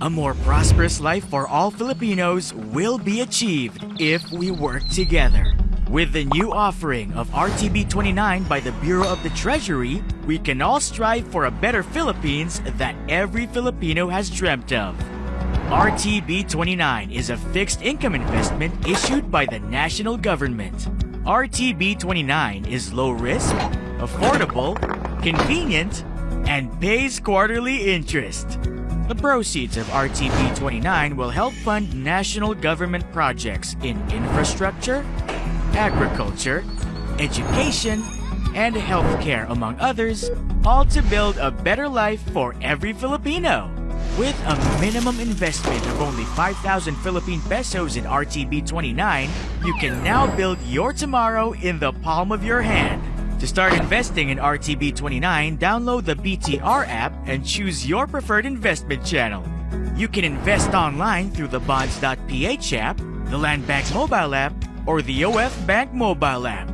A more prosperous life for all Filipinos will be achieved if we work together. With the new offering of RTB 29 by the Bureau of the Treasury, we can all strive for a better Philippines that every Filipino has dreamt of. RTB 29 is a fixed income investment issued by the national government. RTB 29 is low risk, affordable, convenient, and pays quarterly interest. The proceeds of RTB 29 will help fund national government projects in infrastructure, agriculture, education, and healthcare, among others, all to build a better life for every Filipino. With a minimum investment of only 5,000 Philippine pesos in RTB 29, you can now build your tomorrow in the palm of your hand. To start investing in RTB 29, download the BTR app and choose your preferred investment channel. You can invest online through the bonds.ph app, the Land Bank mobile app, or the OF Bank mobile app.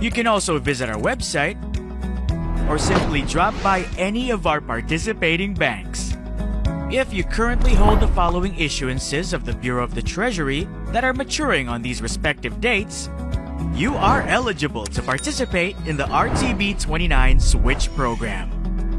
You can also visit our website or simply drop by any of our participating banks. If you currently hold the following issuances of the Bureau of the Treasury that are maturing on these respective dates, you are eligible to participate in the RTB 29 Switch program.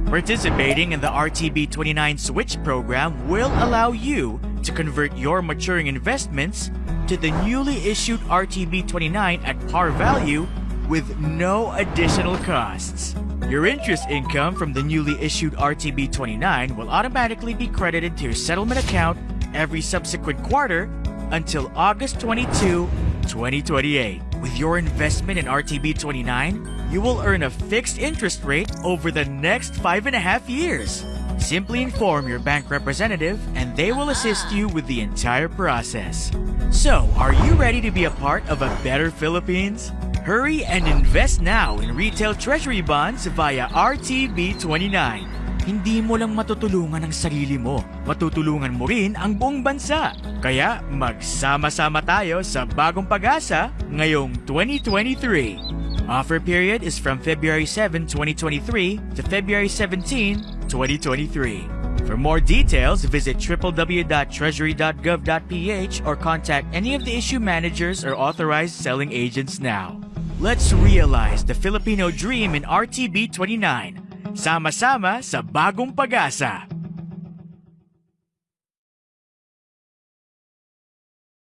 Participating in the RTB 29 Switch program will allow you to convert your maturing investments to the newly issued RTB 29 at par value with no additional costs. Your interest income from the newly issued RTB 29 will automatically be credited to your settlement account every subsequent quarter until August 22, 2028. With your investment in RTB 29, you will earn a fixed interest rate over the next five and a half years. Simply inform your bank representative and they will assist you with the entire process. So, are you ready to be a part of a better Philippines? Hurry and invest now in retail treasury bonds via RTB 29. Hindi mo lang matutulungan ang sarili mo, matutulungan mo rin ang buong bansa. Kaya magsama-sama tayo sa bagong pag-asa ngayong 2023. Offer period is from February 7, 2023 to February 17, 2023. For more details, visit www.treasury.gov.ph or contact any of the issue managers or authorized selling agents now. Let's realize the Filipino dream in RTB 29. Sama-sama sa bagong pag-asa.